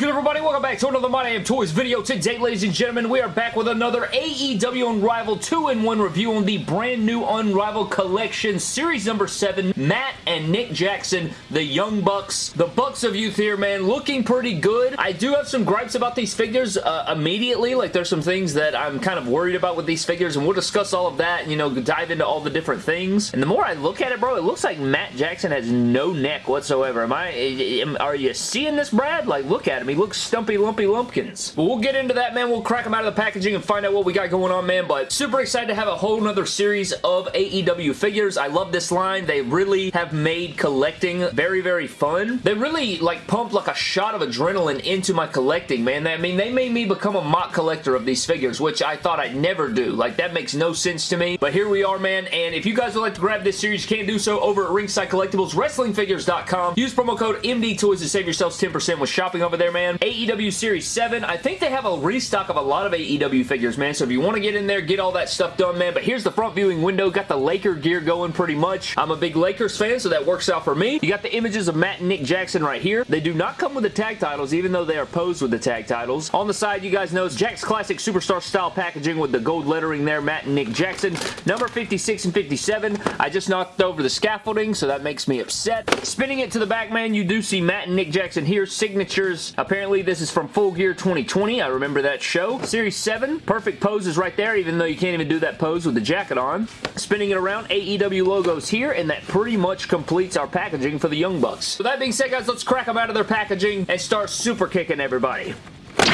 good, everybody? Welcome back to another My Damn Toys video. Today, ladies and gentlemen, we are back with another AEW Unrivaled 2-in-1 review on the brand new Unrivaled Collection, Series number 7, Matt and Nick Jackson, the Young Bucks. The Bucks of Youth here, man, looking pretty good. I do have some gripes about these figures uh, immediately. Like, there's some things that I'm kind of worried about with these figures, and we'll discuss all of that and, you know, dive into all the different things. And the more I look at it, bro, it looks like Matt Jackson has no neck whatsoever. Am I... Am, are you seeing this, Brad? Like, look at him. He looks stumpy lumpy lumpkins. But we'll get into that, man. We'll crack him out of the packaging and find out what we got going on, man. But super excited to have a whole nother series of AEW figures. I love this line. They really have made collecting very, very fun. They really, like, pumped like a shot of adrenaline into my collecting, man. I mean, they made me become a mock collector of these figures, which I thought I'd never do. Like, that makes no sense to me. But here we are, man. And if you guys would like to grab this series, you can do so over at Ringside Collectibles, WrestlingFigures.com. Use promo code MDTOYS to save yourselves 10% with shopping over there, man. AEW Series 7. I think they have a restock of a lot of AEW figures, man. So if you want to get in there, get all that stuff done, man. But here's the front viewing window. Got the Laker gear going pretty much. I'm a big Lakers fan, so that works out for me. You got the images of Matt and Nick Jackson right here. They do not come with the tag titles, even though they are posed with the tag titles. On the side, you guys know it's Jakks Classic Superstar style packaging with the gold lettering there, Matt and Nick Jackson. Number 56 and 57. I just knocked over the scaffolding, so that makes me upset. Spinning it to the back, man, you do see Matt and Nick Jackson here. Signatures. Apparently, this is from Full Gear 2020. I remember that show. Series 7. Perfect poses right there, even though you can't even do that pose with the jacket on. Spinning it around, AEW logos here, and that pretty much completes our packaging for the Young Bucks. So that being said, guys, let's crack them out of their packaging and start super kicking everybody.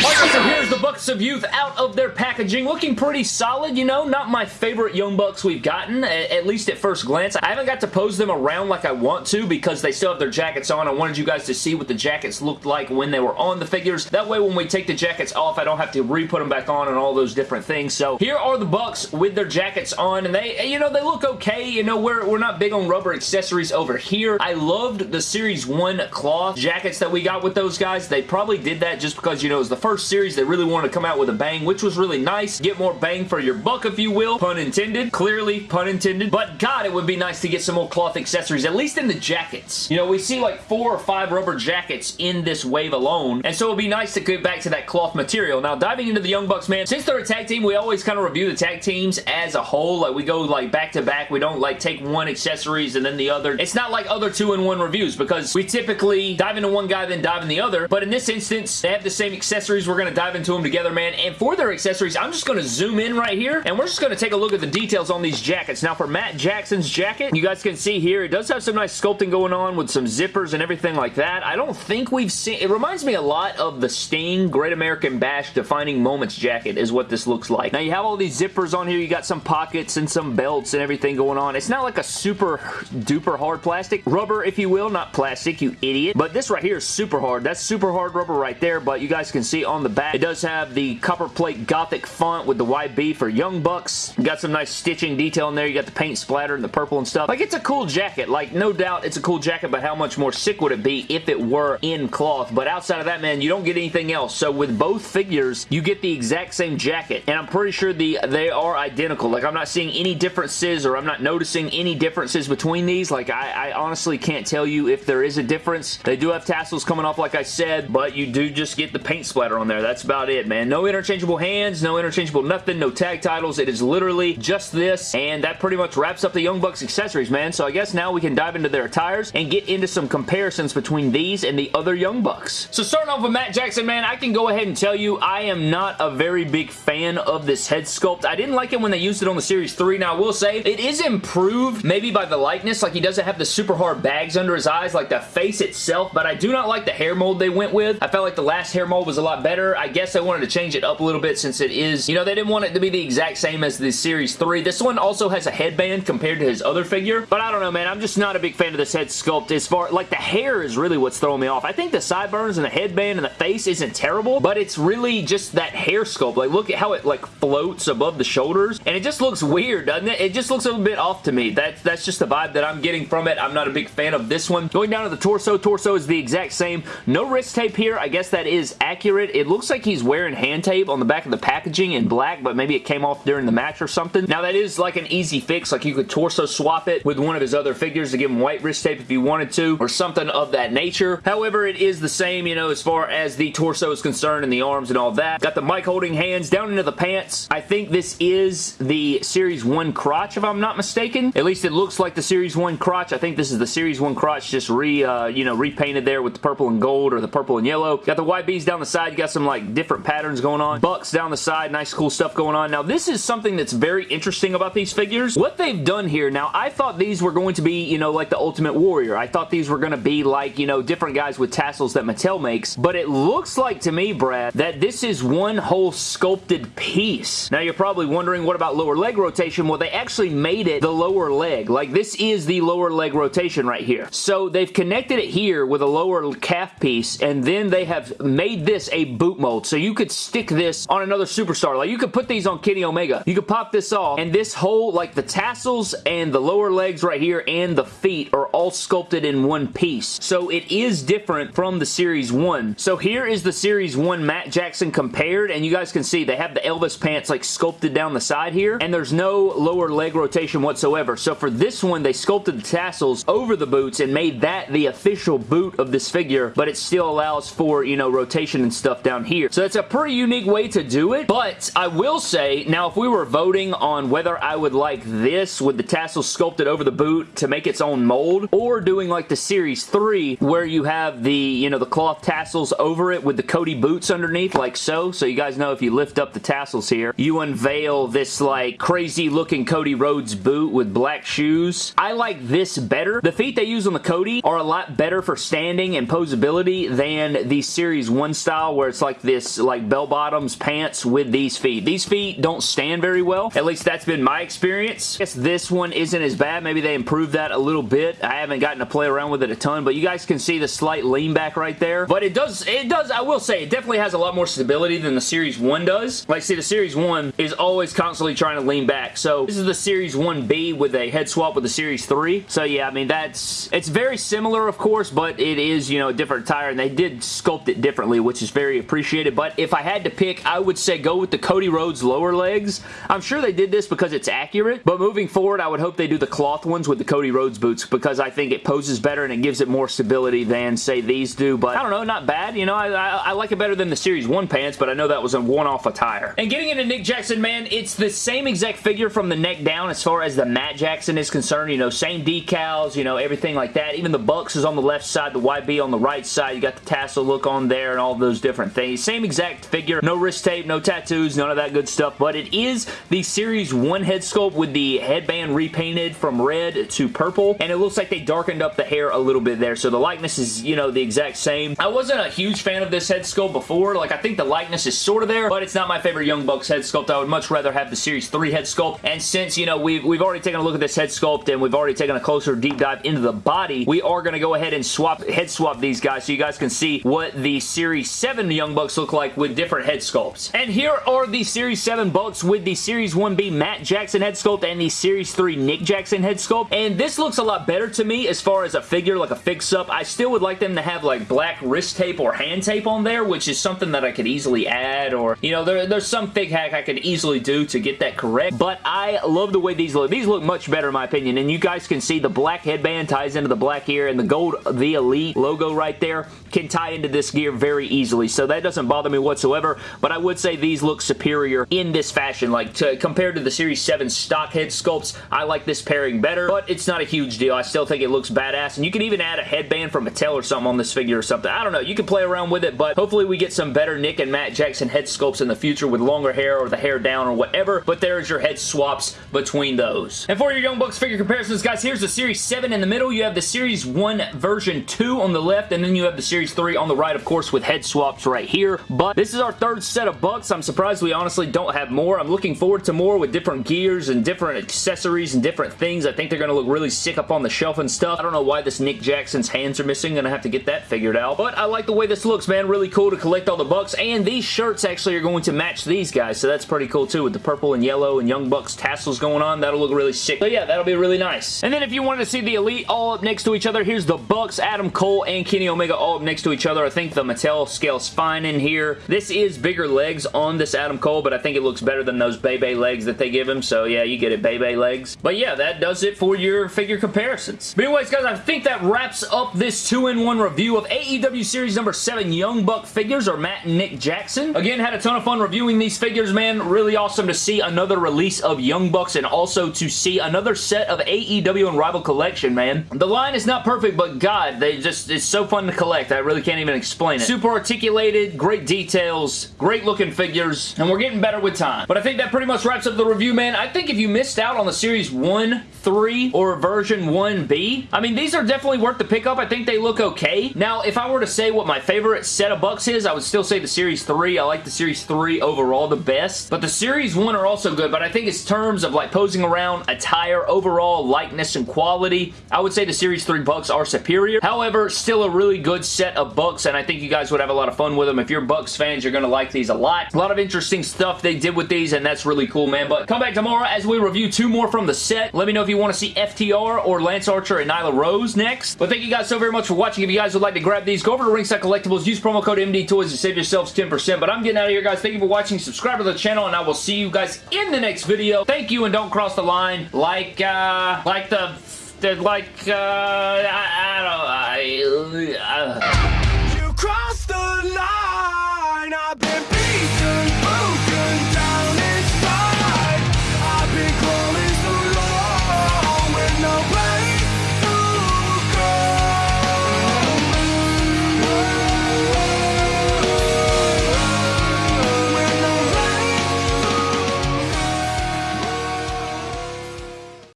So here's the Bucks of Youth out of their packaging. Looking pretty solid, you know. Not my favorite Young Bucks we've gotten, at least at first glance. I haven't got to pose them around like I want to because they still have their jackets on. I wanted you guys to see what the jackets looked like when they were on the figures. That way, when we take the jackets off, I don't have to re-put them back on and all those different things. So here are the Bucks with their jackets on, and they, you know, they look okay. You know, we're, we're not big on rubber accessories over here. I loved the Series 1 cloth jackets that we got with those guys. They probably did that just because, you know, it was the first series they really wanted to come out with a bang, which was really nice. Get more bang for your buck, if you will. Pun intended. Clearly, pun intended. But God, it would be nice to get some more cloth accessories, at least in the jackets. You know, we see like four or five rubber jackets in this wave alone, and so it would be nice to get back to that cloth material. Now, diving into the Young Bucks, man, since they're a tag team, we always kind of review the tag teams as a whole. Like, we go like back to back. We don't like take one accessories and then the other. It's not like other two-in-one reviews because we typically dive into one guy, then dive in the other. But in this instance, they have the same accessories. We're going to dive into them together, man. And for their accessories, I'm just going to zoom in right here, and we're just going to take a look at the details on these jackets. Now, for Matt Jackson's jacket, you guys can see here, it does have some nice sculpting going on with some zippers and everything like that. I don't think we've seen... It reminds me a lot of the Sting Great American Bash Defining Moments jacket is what this looks like. Now, you have all these zippers on here. You got some pockets and some belts and everything going on. It's not like a super duper hard plastic. Rubber, if you will, not plastic, you idiot. But this right here is super hard. That's super hard rubber right there, but you guys can see on the back, it does have the copper plate gothic font with the YB for Young Bucks. You got some nice stitching detail in there. You got the paint splatter and the purple and stuff. Like, it's a cool jacket. Like, no doubt it's a cool jacket, but how much more sick would it be if it were in cloth? But outside of that, man, you don't get anything else. So with both figures, you get the exact same jacket, and I'm pretty sure the they are identical. Like, I'm not seeing any differences, or I'm not noticing any differences between these. Like, I, I honestly can't tell you if there is a difference. They do have tassels coming off, like I said, but you do just get the paint splatter on there. That's about it, man. No interchangeable hands, no interchangeable nothing, no tag titles. It is literally just this, and that pretty much wraps up the Young Bucks accessories, man. So I guess now we can dive into their attires and get into some comparisons between these and the other Young Bucks. So starting off with Matt Jackson, man, I can go ahead and tell you I am not a very big fan of this head sculpt. I didn't like it when they used it on the Series 3. Now, I will say, it is improved maybe by the likeness. Like, he doesn't have the super hard bags under his eyes like the face itself, but I do not like the hair mold they went with. I felt like the last hair mold was a lot better. I guess I wanted to change it up a little bit since it is, you know, they didn't want it to be the exact same as the Series 3. This one also has a headband compared to his other figure, but I don't know, man. I'm just not a big fan of this head sculpt as far, like, the hair is really what's throwing me off. I think the sideburns and the headband and the face isn't terrible, but it's really just that hair sculpt. Like, look at how it, like, floats above the shoulders, and it just looks weird, doesn't it? It just looks a little bit off to me. That, that's just the vibe that I'm getting from it. I'm not a big fan of this one. Going down to the torso, torso is the exact same. No wrist tape here. I guess that is accurate it looks like he's wearing hand tape on the back of the packaging in black, but maybe it came off during the match or something. Now, that is like an easy fix. Like, you could torso swap it with one of his other figures to give him white wrist tape if you wanted to, or something of that nature. However, it is the same, you know, as far as the torso is concerned and the arms and all that. Got the mic holding hands down into the pants. I think this is the Series 1 crotch, if I'm not mistaken. At least it looks like the Series 1 crotch. I think this is the Series 1 crotch just re, uh, you know, repainted there with the purple and gold or the purple and yellow. Got the YBs down the side. You got some, like, different patterns going on. Bucks down the side. Nice, cool stuff going on. Now, this is something that's very interesting about these figures. What they've done here, now, I thought these were going to be, you know, like the Ultimate Warrior. I thought these were going to be like, you know, different guys with tassels that Mattel makes, but it looks like to me, Brad, that this is one whole sculpted piece. Now, you're probably wondering, what about lower leg rotation? Well, they actually made it the lower leg. Like, this is the lower leg rotation right here. So, they've connected it here with a lower calf piece, and then they have made this a boot mold. So, you could stick this on another superstar. Like, you could put these on Kenny Omega. You could pop this off, and this whole, like, the tassels and the lower legs right here and the feet are all sculpted in one piece. So, it is different from the Series 1. So, here is the Series 1 Matt Jackson compared, and you guys can see they have the Elvis pants, like, sculpted down the side here, and there's no lower leg rotation whatsoever. So, for this one, they sculpted the tassels over the boots and made that the official boot of this figure, but it still allows for, you know, rotation and stuff down here. So, it's a pretty unique way to do it, but I will say, now, if we were voting on whether I would like this with the tassels sculpted over the boot to make its own mold, or doing like the Series 3, where you have the, you know, the cloth tassels over it with the Cody boots underneath, like so. So, you guys know if you lift up the tassels here, you unveil this, like, crazy looking Cody Rhodes boot with black shoes. I like this better. The feet they use on the Cody are a lot better for standing and posability than the Series 1 style where it's like this like bell bottoms pants with these feet. These feet don't stand very well. At least that's been my experience. I guess this one isn't as bad. Maybe they improved that a little bit. I haven't gotten to play around with it a ton, but you guys can see the slight lean back right there. But it does, it does, I will say, it definitely has a lot more stability than the Series 1 does. Like, see, the Series 1 is always constantly trying to lean back. So, this is the Series 1B with a head swap with the Series 3. So, yeah, I mean, that's, it's very similar, of course, but it is, you know, a different tire, and they did sculpt it differently, which is very appreciated. But if I had to pick, I would say go with the Cody Rhodes lower legs. I'm sure they did this because it's accurate, but moving forward, I would hope they do the cloth ones with the Cody Rhodes boots because I think it poses better and it gives it more stability than, say, these do. But I don't know, not bad. You know, I, I, I like it better than the Series 1 pants, but I know that was a one-off attire. And getting into Nick Jackson, man, it's the same exact figure from the neck down as far as the Matt Jackson is concerned. You know, same decals, you know, everything like that. Even the Bucks is on the left side, the YB on the right side. You got the tassel look on there and all those different things. Same exact figure. No wrist tape, no tattoos, none of that good stuff. But it is the Series 1 head sculpt with the headband repainted from red to purple. And it looks like they darkened up the hair a little bit there. So the likeness is, you know, the exact same. I wasn't a huge fan of this head sculpt before. Like, I think the likeness is sort of there, but it's not my favorite Young Bucks head sculpt. I would much rather have the Series 3 head sculpt. And since, you know, we've, we've already taken a look at this head sculpt and we've already taken a closer deep dive into the body, we are going to go ahead and swap head swap these guys so you guys can see what the Series 7 Young Bucks look like with different head sculpts. And here are the Series 7 Bucks with the Series 1B Matt Jackson head sculpt and the Series 3 Nick Jackson head sculpt. And this looks a lot better to me as far as a figure, like a fix-up. I still would like them to have like black wrist tape or hand tape on there, which is something that I could easily add or, you know, there, there's some fig hack I could easily do to get that correct. But I love the way these look. These look much better in my opinion. And you guys can see the black headband ties into the black here and the gold The Elite logo right there can tie into this gear very easily. So that doesn't bother me whatsoever. But I would say these look superior in this fashion. Like to, compared to the Series 7 stock head sculpts, I like this pairing better. But it's not a huge deal. I still think it looks badass. And you can even add a headband from Mattel or something on this figure or something. I don't know. You can play around with it. But hopefully we get some better Nick and Matt Jackson head sculpts in the future with longer hair or the hair down or whatever. But there's your head swaps between those. And for your Young Bucks figure comparisons, guys, here's the Series 7 in the middle. You have the Series 1 version 2 on the left. And then you have the Series 3 on the right, of course, with head swaps right here. But this is our third set of Bucks. I'm surprised we honestly don't have more. I'm looking forward to more with different gears and different accessories and different things. I think they're going to look really sick up on the shelf and stuff. I don't know why this Nick Jackson's hands are missing. Gonna have to get that figured out. But I like the way this looks, man. Really cool to collect all the Bucks. And these shirts actually are going to match these guys. So that's pretty cool too with the purple and yellow and Young Bucks tassels going on. That'll look really sick. So yeah, that'll be really nice. And then if you wanted to see the Elite all up next to each other, here's the Bucks, Adam Cole, and Kenny Omega all up next to each other. I think the Mattel scale's fine fine in here. This is bigger legs on this Adam Cole, but I think it looks better than those Bebe legs that they give him, so yeah, you get it, Bebe legs. But yeah, that does it for your figure comparisons. But anyways, guys, I think that wraps up this 2-in-1 review of AEW Series number 7 Young Buck figures, or Matt and Nick Jackson. Again, had a ton of fun reviewing these figures, man. Really awesome to see another release of Young Bucks and also to see another set of AEW Unrivaled Collection, man. The line is not perfect, but God, they just, it's so fun to collect. I really can't even explain it. Super articulated, great details, great looking figures, and we're getting better with time. But I think that pretty much wraps up the review, man. I think if you missed out on the Series 1, 3, or version 1B, I mean, these are definitely worth the pickup. I think they look okay. Now, if I were to say what my favorite set of Bucks is, I would still say the Series 3. I like the Series 3 overall the best. But the Series 1 are also good, but I think it's terms of like posing around, attire, overall likeness and quality, I would say the Series 3 Bucks are superior. However, still a really good set of Bucks, and I think you guys would have a lot of fun with them. If you're Bucks fans, you're going to like these a lot. A lot of interesting stuff they did with these, and that's really cool, man. But come back tomorrow as we review two more from the set. Let me know if you want to see FTR or Lance Archer and Nyla Rose next. But thank you guys so very much for watching. If you guys would like to grab these, go over to Ringside Collectibles. Use promo code MD Toys to save yourselves 10%. But I'm getting out of here, guys. Thank you for watching. Subscribe to the channel, and I will see you guys in the next video. Thank you, and don't cross the line like, uh, like the, the like, uh, I, I don't, I, uh,